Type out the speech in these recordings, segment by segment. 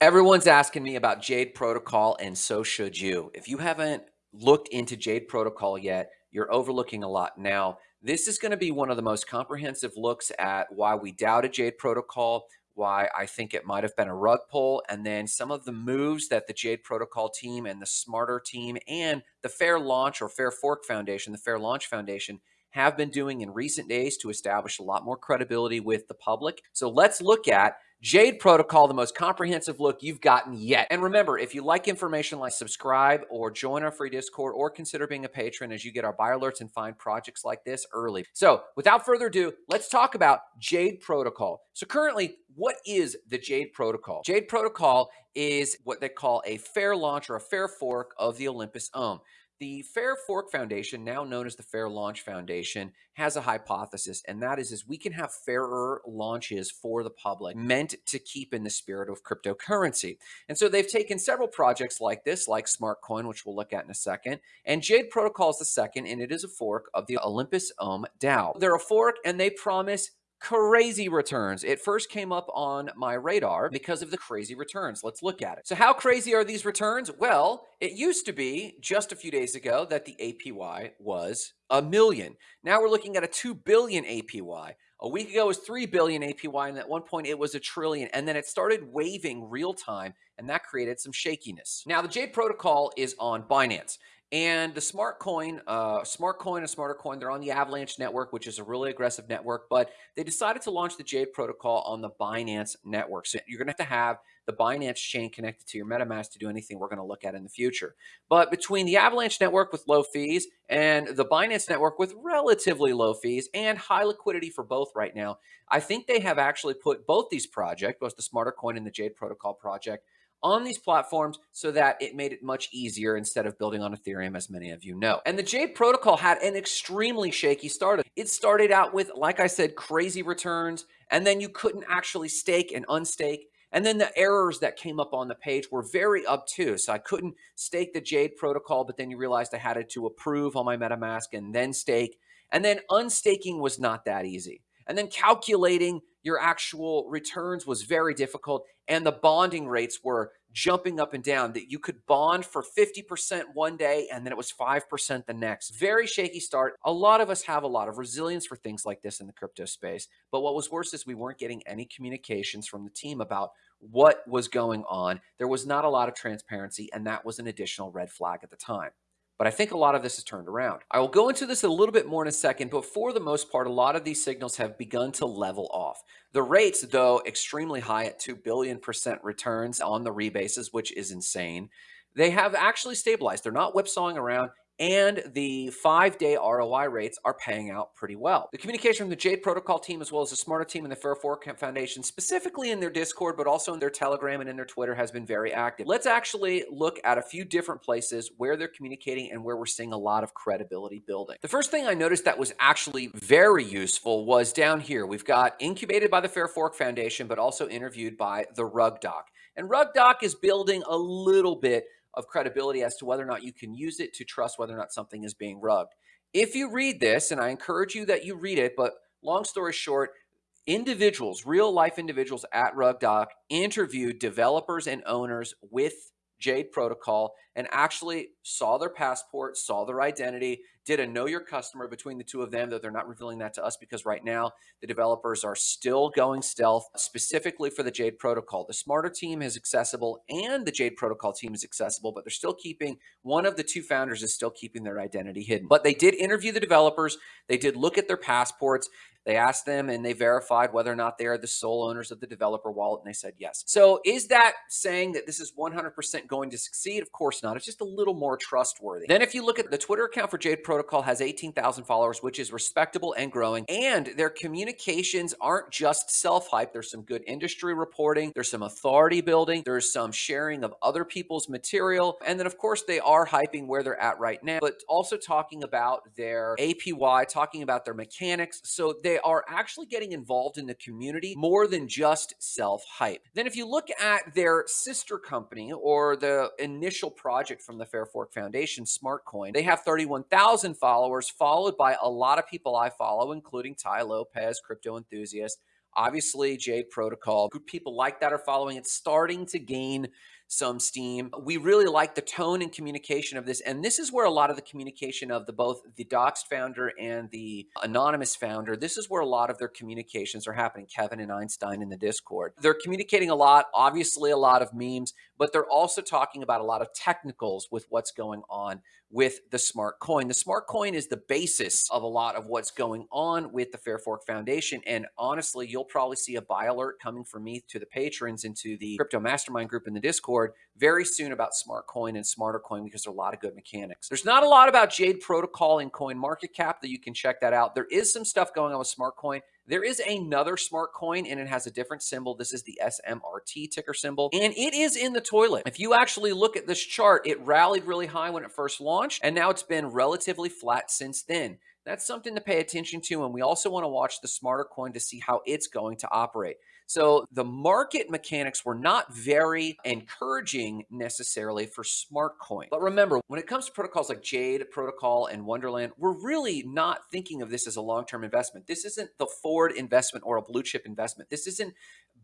Everyone's asking me about Jade Protocol, and so should you. If you haven't looked into Jade Protocol yet, you're overlooking a lot. Now, this is going to be one of the most comprehensive looks at why we doubted Jade Protocol, why I think it might have been a rug pull, and then some of the moves that the Jade Protocol team and the Smarter team and the Fair Launch or Fair Fork Foundation, the Fair Launch Foundation, have been doing in recent days to establish a lot more credibility with the public. So let's look at Jade Protocol, the most comprehensive look you've gotten yet. And remember, if you like information like subscribe or join our free Discord or consider being a patron as you get our buy alerts and find projects like this early. So without further ado, let's talk about Jade Protocol. So currently, what is the Jade Protocol? Jade Protocol is what they call a fair launch or a fair fork of the Olympus Ohm. The Fair Fork Foundation, now known as the Fair Launch Foundation, has a hypothesis, and that is, is we can have fairer launches for the public meant to keep in the spirit of cryptocurrency. And so they've taken several projects like this, like SmartCoin, which we'll look at in a second, and Jade Protocol is the second, and it is a fork of the Olympus Ohm DAO. They're a fork, and they promise crazy returns. It first came up on my radar because of the crazy returns. Let's look at it. So how crazy are these returns? Well, it used to be just a few days ago that the APY was a million. Now we're looking at a 2 billion APY. A week ago was 3 billion APY and at one point it was a trillion and then it started waving real time and that created some shakiness. Now the Jade protocol is on Binance and the smart coin, uh, smart coin and smarter coin, they're on the Avalanche network, which is a really aggressive network, but they decided to launch the Jade protocol on the Binance network. So you're going to have to have the Binance chain connected to your MetaMask to do anything we're going to look at in the future. But between the Avalanche network with low fees and the Binance network with relatively low fees and high liquidity for both right now, I think they have actually put both these projects, both the smarter coin and the Jade protocol project, on these platforms so that it made it much easier instead of building on Ethereum, as many of you know. And the Jade protocol had an extremely shaky start. It started out with, like I said, crazy returns, and then you couldn't actually stake and unstake. And then the errors that came up on the page were very obtuse. So I couldn't stake the Jade protocol, but then you realized I had to approve on my MetaMask and then stake. And then unstaking was not that easy. And then calculating your actual returns was very difficult and the bonding rates were jumping up and down that you could bond for 50% one day and then it was 5% the next. Very shaky start. A lot of us have a lot of resilience for things like this in the crypto space. But what was worse is we weren't getting any communications from the team about what was going on. There was not a lot of transparency and that was an additional red flag at the time. But I think a lot of this has turned around. I will go into this a little bit more in a second, but for the most part, a lot of these signals have begun to level off. The rates, though, extremely high at 2 billion percent returns on the rebases, which is insane. They have actually stabilized. They're not whipsawing around and the five day ROI rates are paying out pretty well. The communication from the Jade Protocol team, as well as the Smarter team and the Fair Fork Foundation, specifically in their Discord, but also in their Telegram and in their Twitter, has been very active. Let's actually look at a few different places where they're communicating and where we're seeing a lot of credibility building. The first thing I noticed that was actually very useful was down here. We've got incubated by the Fair Fork Foundation, but also interviewed by the Rug Doc. And Rug Doc is building a little bit of credibility as to whether or not you can use it to trust whether or not something is being rubbed. If you read this, and I encourage you that you read it, but long story short, individuals, real life individuals at RugDoc interviewed developers and owners with Jade Protocol and actually saw their passport, saw their identity, did a know your customer between the two of them, though they're not revealing that to us because right now the developers are still going stealth specifically for the Jade Protocol. The Smarter team is accessible and the Jade Protocol team is accessible, but they're still keeping one of the two founders is still keeping their identity hidden. But they did interview the developers, they did look at their passports, they asked them and they verified whether or not they are the sole owners of the developer wallet, and they said yes. So is that saying that this is 100% going to succeed? Of course not. It's just a little more trustworthy. Then if you look at the Twitter account for Jade Protocol has 18,000 followers, which is respectable and growing, and their communications aren't just self-hype. There's some good industry reporting. There's some authority building. There's some sharing of other people's material. And then of course they are hyping where they're at right now, but also talking about their APY, talking about their mechanics. So they are actually getting involved in the community more than just self hype. Then, if you look at their sister company or the initial project from the Fair Fork Foundation, SmartCoin, they have 31,000 followers, followed by a lot of people I follow, including Tai Lopez, crypto enthusiast Obviously, Jade Protocol, people like that are following. It's starting to gain some steam. We really like the tone and communication of this. And this is where a lot of the communication of the both the Doxed founder and the anonymous founder, this is where a lot of their communications are happening. Kevin and Einstein in the Discord. They're communicating a lot, obviously a lot of memes, but they're also talking about a lot of technicals with what's going on with the smart coin. The smart coin is the basis of a lot of what's going on with the Fair Fork Foundation. And honestly, you'll probably see a buy alert coming from me to the patrons into the crypto mastermind group in the Discord very soon about smart coin and smarter coin because there are a lot of good mechanics. There's not a lot about Jade Protocol and Coin Market Cap that you can check that out. There is some stuff going on with smart coin. There is another smart coin and it has a different symbol. This is the SMRT ticker symbol and it is in the toilet. If you actually look at this chart, it rallied really high when it first launched and now it's been relatively flat since then. That's something to pay attention to. And we also want to watch the smarter coin to see how it's going to operate. So the market mechanics were not very encouraging necessarily for smart coin. But remember, when it comes to protocols like Jade Protocol and Wonderland, we're really not thinking of this as a long-term investment. This isn't the Ford investment or a blue chip investment. This isn't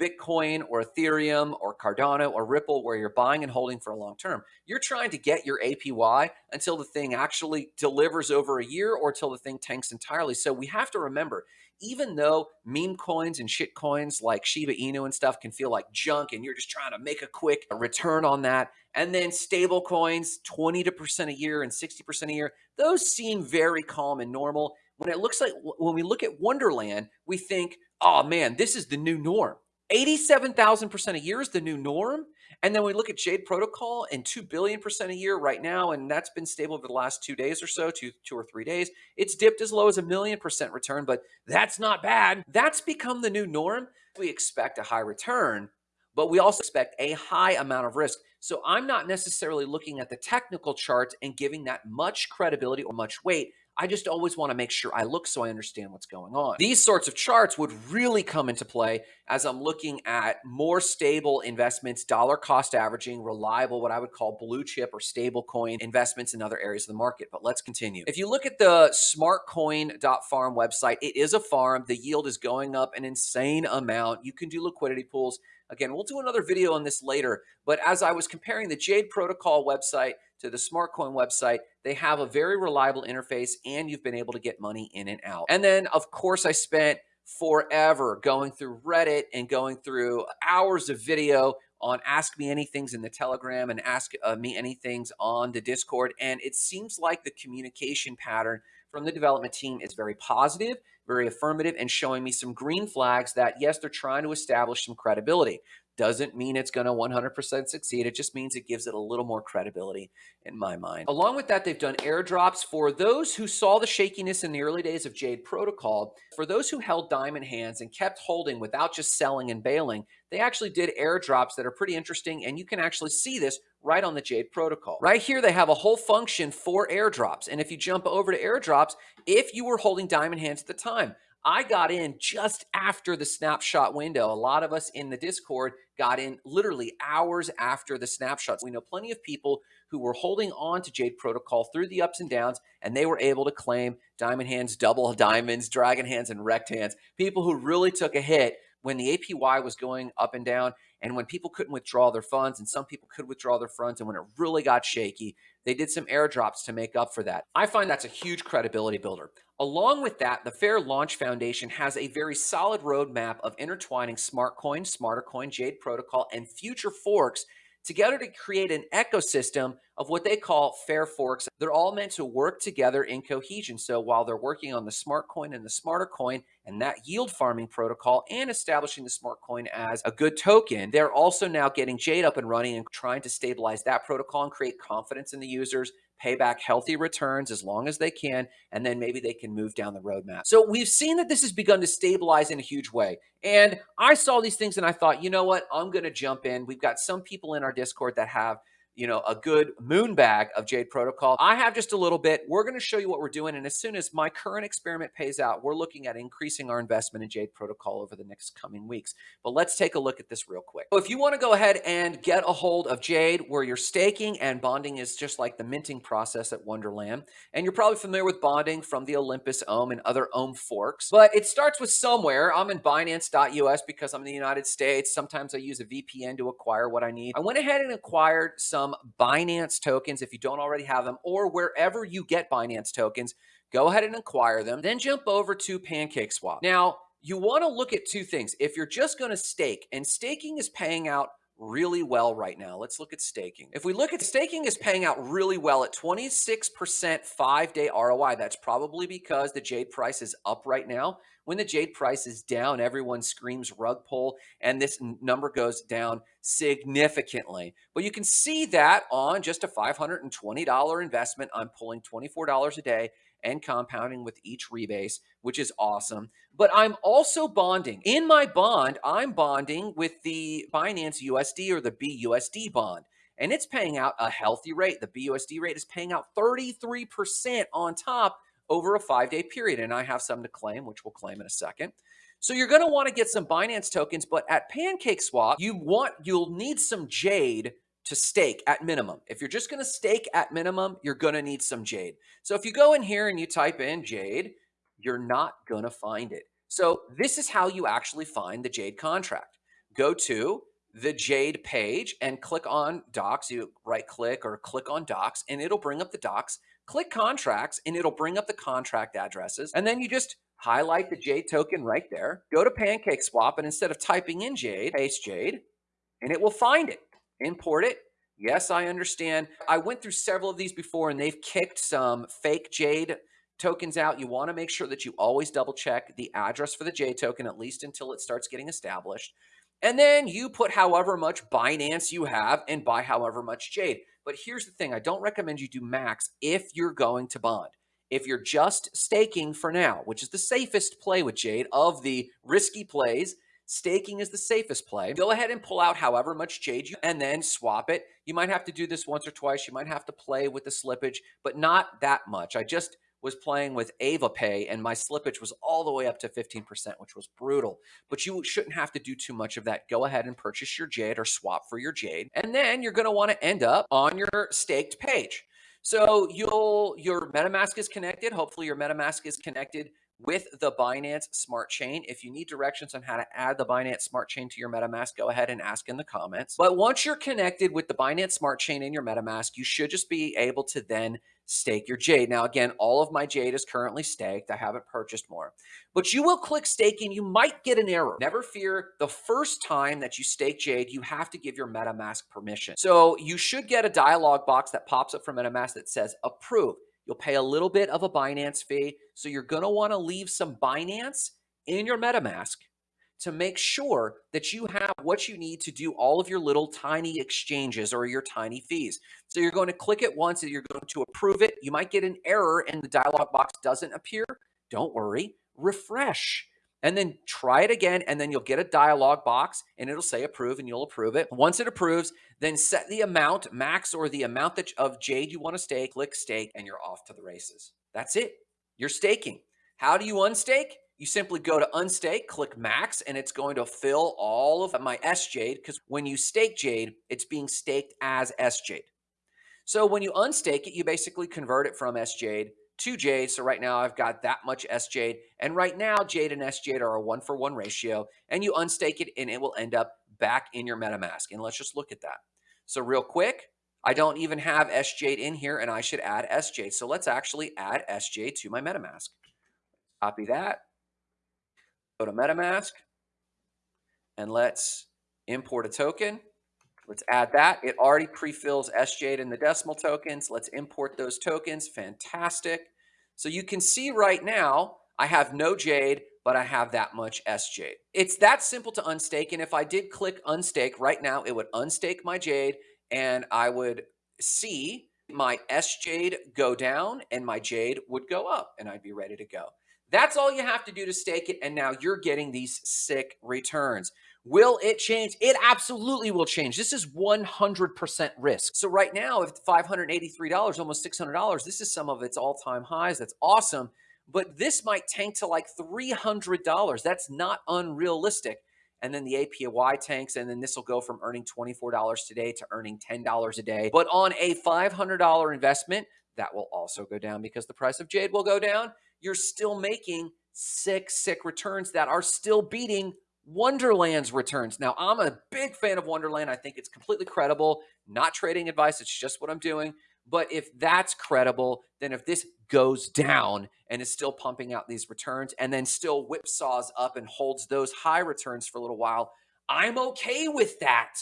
Bitcoin or Ethereum or Cardano or Ripple where you're buying and holding for a long term. You're trying to get your APY until the thing actually delivers over a year or until the thing tanks entirely. So we have to remember even though meme coins and shit coins like Shiba Inu and stuff can feel like junk and you're just trying to make a quick return on that, and then stable coins, 20% a year and 60% a year, those seem very calm and normal. When it looks like when we look at Wonderland, we think, oh man, this is the new norm. 87,000% a year is the new norm. And then we look at Jade Protocol and 2 billion percent a year right now, and that's been stable over the last two days or so, two, two or three days. It's dipped as low as a million percent return, but that's not bad. That's become the new norm. We expect a high return, but we also expect a high amount of risk. So I'm not necessarily looking at the technical charts and giving that much credibility or much weight. I just always want to make sure I look so I understand what's going on. These sorts of charts would really come into play as I'm looking at more stable investments, dollar cost averaging, reliable, what I would call blue chip or stable coin investments in other areas of the market. But let's continue. If you look at the smartcoin.farm website, it is a farm. The yield is going up an insane amount. You can do liquidity pools. Again, we'll do another video on this later. But as I was comparing the Jade Protocol website to the SmartCoin website, they have a very reliable interface and you've been able to get money in and out. And then, of course, I spent forever going through Reddit and going through hours of video on Ask Me Anythings in the Telegram and Ask uh, Me Anythings on the Discord. And it seems like the communication pattern from the development team is very positive, very affirmative, and showing me some green flags that, yes, they're trying to establish some credibility doesn't mean it's going to 100% succeed. It just means it gives it a little more credibility in my mind. Along with that, they've done airdrops for those who saw the shakiness in the early days of Jade Protocol. For those who held diamond hands and kept holding without just selling and bailing, they actually did airdrops that are pretty interesting. And you can actually see this right on the Jade Protocol. Right here, they have a whole function for airdrops. And if you jump over to airdrops, if you were holding diamond hands at the time, I got in just after the snapshot window. A lot of us in the Discord got in literally hours after the snapshots. We know plenty of people who were holding on to Jade Protocol through the ups and downs, and they were able to claim diamond hands, double diamonds, dragon hands, and rekt hands. People who really took a hit when the APY was going up and down, and when people couldn't withdraw their funds, and some people could withdraw their funds, and when it really got shaky, they did some airdrops to make up for that. I find that's a huge credibility builder. Along with that, the Fair Launch Foundation has a very solid roadmap of intertwining Smart Coin, Smarter Coin, Jade Protocol, and future forks together to create an ecosystem of what they call fair forks. They're all meant to work together in cohesion. So while they're working on the smart coin and the smarter coin and that yield farming protocol and establishing the smart coin as a good token, they're also now getting Jade up and running and trying to stabilize that protocol and create confidence in the users pay back healthy returns as long as they can, and then maybe they can move down the roadmap. So we've seen that this has begun to stabilize in a huge way. And I saw these things and I thought, you know what? I'm going to jump in. We've got some people in our Discord that have you know, a good moon bag of Jade Protocol. I have just a little bit. We're going to show you what we're doing. And as soon as my current experiment pays out, we're looking at increasing our investment in Jade Protocol over the next coming weeks. But let's take a look at this real quick. So if you want to go ahead and get a hold of Jade, where you're staking and bonding is just like the minting process at Wonderland. And you're probably familiar with bonding from the Olympus Ohm and other Ohm forks. But it starts with somewhere. I'm in Binance.us because I'm in the United States. Sometimes I use a VPN to acquire what I need. I went ahead and acquired some Binance tokens if you don't already have them, or wherever you get Binance tokens, go ahead and acquire them. Then jump over to PancakeSwap. Now, you want to look at two things. If you're just going to stake, and staking is paying out really well right now. Let's look at staking. If we look at staking is paying out really well at 26% five day ROI. That's probably because the Jade price is up right now. When the Jade price is down, everyone screams rug pull, and this number goes down significantly. But you can see that on just a $520 investment, I'm pulling $24 a day and compounding with each rebase, which is awesome. But I'm also bonding. In my bond, I'm bonding with the Binance USD or the BUSD bond, and it's paying out a healthy rate. The BUSD rate is paying out 33% on top over a five day period. And I have some to claim, which we'll claim in a second. So you're going to want to get some Binance tokens, but at PancakeSwap, you want you'll need some Jade to stake at minimum. If you're just going to stake at minimum, you're going to need some Jade. So if you go in here and you type in Jade, you're not going to find it. So this is how you actually find the Jade contract. Go to the Jade page and click on docs. You right click or click on docs and it'll bring up the docs. Click contracts and it'll bring up the contract addresses. And then you just highlight the Jade token right there. Go to PancakeSwap and instead of typing in Jade, paste Jade and it will find it import it. Yes, I understand. I went through several of these before and they've kicked some fake Jade tokens out. You want to make sure that you always double check the address for the Jade token, at least until it starts getting established. And then you put however much Binance you have and buy however much Jade. But here's the thing I don't recommend you do max if you're going to bond. If you're just staking for now, which is the safest play with Jade of the risky plays, Staking is the safest play. Go ahead and pull out however much Jade you and then swap it. You might have to do this once or twice. You might have to play with the slippage, but not that much. I just was playing with AvaPay and my slippage was all the way up to 15%, which was brutal. But you shouldn't have to do too much of that. Go ahead and purchase your Jade or swap for your Jade. And then you're going to want to end up on your staked page. So you'll your MetaMask is connected. Hopefully your MetaMask is connected with the Binance Smart Chain. If you need directions on how to add the Binance Smart Chain to your MetaMask, go ahead and ask in the comments. But once you're connected with the Binance Smart Chain in your MetaMask, you should just be able to then stake your Jade. Now, again, all of my Jade is currently staked. I haven't purchased more. But you will click stake and You might get an error. Never fear. The first time that you stake Jade, you have to give your MetaMask permission. So you should get a dialog box that pops up from MetaMask that says approve. You'll pay a little bit of a Binance fee. So you're going to want to leave some Binance in your MetaMask to make sure that you have what you need to do all of your little tiny exchanges or your tiny fees. So you're going to click it once and you're going to approve it. You might get an error and the dialog box doesn't appear. Don't worry, refresh and then try it again. And then you'll get a dialog box and it'll say approve and you'll approve it. Once it approves, then set the amount max or the amount that of Jade you want to stake, click stake, and you're off to the races. That's it. You're staking. How do you unstake? You simply go to unstake, click max, and it's going to fill all of my S Jade because when you stake Jade, it's being staked as S Jade. So when you unstake it, you basically convert it from S Jade to Jade. So right now I've got that much S Jade. And right now Jade and S Jade are a one for one ratio. And you unstake it and it will end up back in your MetaMask. And let's just look at that. So real quick, I don't even have S Jade in here and I should add S Jade. So let's actually add S Jade to my MetaMask. Copy that. Go to MetaMask and let's import a token. Let's add that. It already pre-fills SJade in the decimal tokens. Let's import those tokens. Fantastic. So you can see right now, I have no Jade, but I have that much SJade. It's that simple to unstake. And if I did click unstake right now, it would unstake my Jade and I would see my S Jade go down and my Jade would go up and I'd be ready to go. That's all you have to do to stake it. And now you're getting these sick returns. Will it change? It absolutely will change. This is 100% risk. So right now, if $583, almost $600, this is some of its all-time highs. That's awesome. But this might tank to like $300. That's not unrealistic. And then the APY tanks, and then this will go from earning $24 today to earning $10 a day. But on a $500 investment, that will also go down because the price of Jade will go down. You're still making sick, sick returns that are still beating Wonderland's returns. Now, I'm a big fan of Wonderland. I think it's completely credible. Not trading advice, it's just what I'm doing. But if that's credible, then if this goes down and is still pumping out these returns and then still whipsaws up and holds those high returns for a little while, I'm okay with that.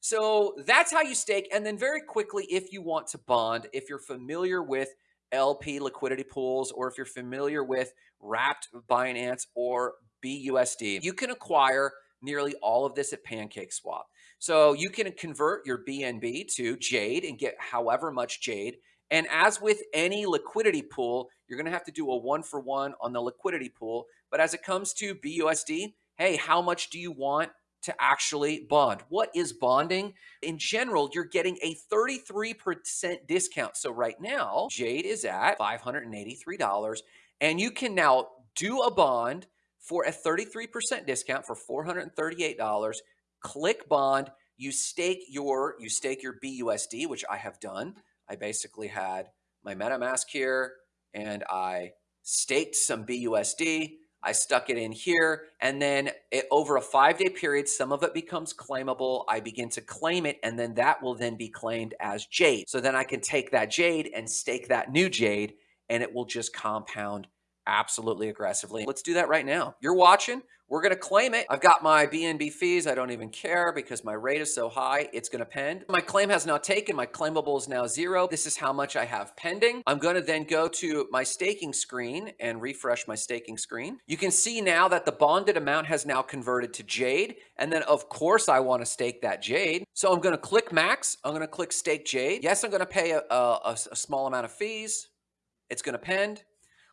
So that's how you stake. And then very quickly, if you want to bond, if you're familiar with LP liquidity pools, or if you're familiar with wrapped Binance or BUSD, you can acquire nearly all of this at PancakeSwap. So you can convert your BNB to Jade and get however much Jade. And as with any liquidity pool, you're going to have to do a one for one on the liquidity pool. But as it comes to BUSD, hey, how much do you want to actually bond. What is bonding? In general, you're getting a 33% discount. So right now, Jade is at $583 and you can now do a bond for a 33% discount for $438. Click bond, you stake your you stake your BUSD, which I have done. I basically had my MetaMask here and I staked some BUSD. I stuck it in here and then it, over a five day period, some of it becomes claimable. I begin to claim it and then that will then be claimed as Jade. So then I can take that Jade and stake that new Jade and it will just compound absolutely aggressively. Let's do that right now. You're watching. We're going to claim it. I've got my BNB fees. I don't even care because my rate is so high. It's going to pend. My claim has now taken. My claimable is now zero. This is how much I have pending. I'm going to then go to my staking screen and refresh my staking screen. You can see now that the bonded amount has now converted to Jade. And then of course I want to stake that Jade. So I'm going to click max. I'm going to click stake Jade. Yes, I'm going to pay a, a, a small amount of fees. It's going to pend.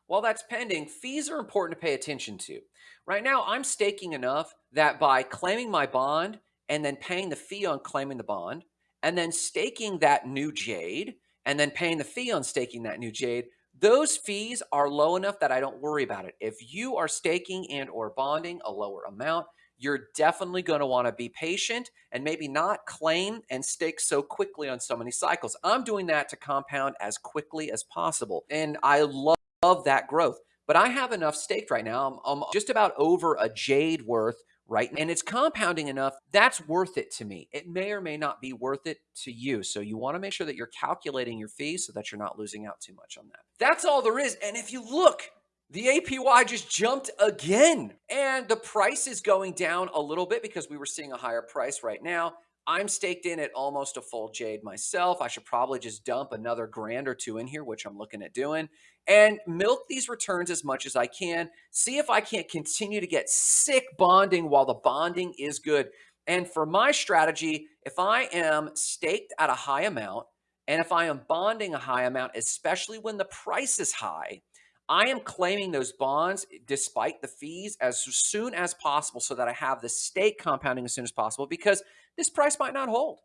While that's pending, fees are important to pay attention to. Right now, I'm staking enough that by claiming my bond and then paying the fee on claiming the bond, and then staking that new Jade, and then paying the fee on staking that new Jade, those fees are low enough that I don't worry about it. If you are staking and or bonding a lower amount, you're definitely going to want to be patient and maybe not claim and stake so quickly on so many cycles. I'm doing that to compound as quickly as possible. And I love of that growth. But I have enough staked right now. I'm, I'm just about over a jade worth right? And it's compounding enough, that's worth it to me. It may or may not be worth it to you. So you want to make sure that you're calculating your fees so that you're not losing out too much on that. That's all there is. And if you look, the APY just jumped again. And the price is going down a little bit because we were seeing a higher price right now. I'm staked in at almost a full jade myself. I should probably just dump another grand or two in here, which I'm looking at doing, and milk these returns as much as I can. See if I can't continue to get sick bonding while the bonding is good. And for my strategy, if I am staked at a high amount, and if I am bonding a high amount, especially when the price is high, I am claiming those bonds despite the fees as soon as possible so that I have the stake compounding as soon as possible because this price might not hold.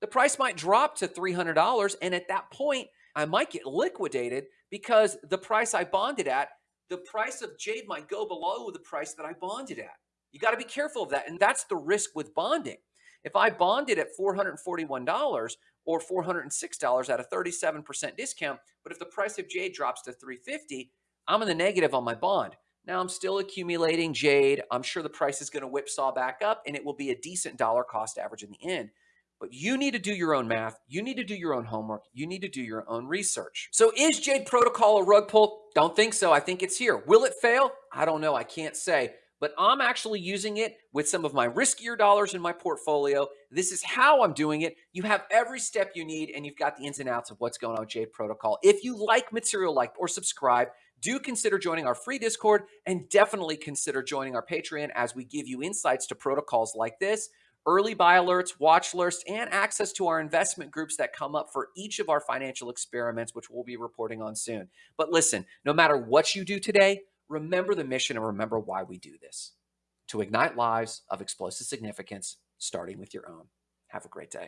The price might drop to $300. And at that point, I might get liquidated because the price I bonded at, the price of Jade might go below the price that I bonded at. You got to be careful of that. And that's the risk with bonding. If I bonded at $441 or $406 at a 37% discount, but if the price of Jade drops to 350, I'm in the negative on my bond. Now I'm still accumulating Jade. I'm sure the price is going to whipsaw back up and it will be a decent dollar cost average in the end. But you need to do your own math. You need to do your own homework. You need to do your own research. So is Jade Protocol a rug pull? Don't think so. I think it's here. Will it fail? I don't know. I can't say. But I'm actually using it with some of my riskier dollars in my portfolio. This is how I'm doing it. You have every step you need and you've got the ins and outs of what's going on with Jade Protocol. If you like material like or subscribe, do consider joining our free Discord and definitely consider joining our Patreon as we give you insights to protocols like this, early buy alerts, watch lists, and access to our investment groups that come up for each of our financial experiments, which we'll be reporting on soon. But listen, no matter what you do today, remember the mission and remember why we do this to ignite lives of explosive significance, starting with your own. Have a great day.